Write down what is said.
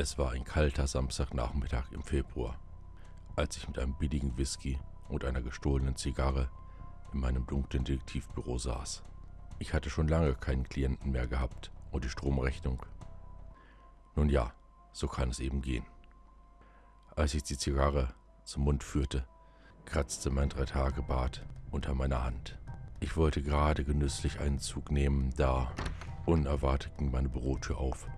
Es war ein kalter Samstagnachmittag im Februar, als ich mit einem billigen Whisky und einer gestohlenen Zigarre in meinem dunklen Detektivbüro saß. Ich hatte schon lange keinen Klienten mehr gehabt und die Stromrechnung. Nun ja, so kann es eben gehen. Als ich die Zigarre zum Mund führte, kratzte mein Dreitagebart unter meiner Hand. Ich wollte gerade genüsslich einen Zug nehmen, da unerwartet ging meine Bürotür auf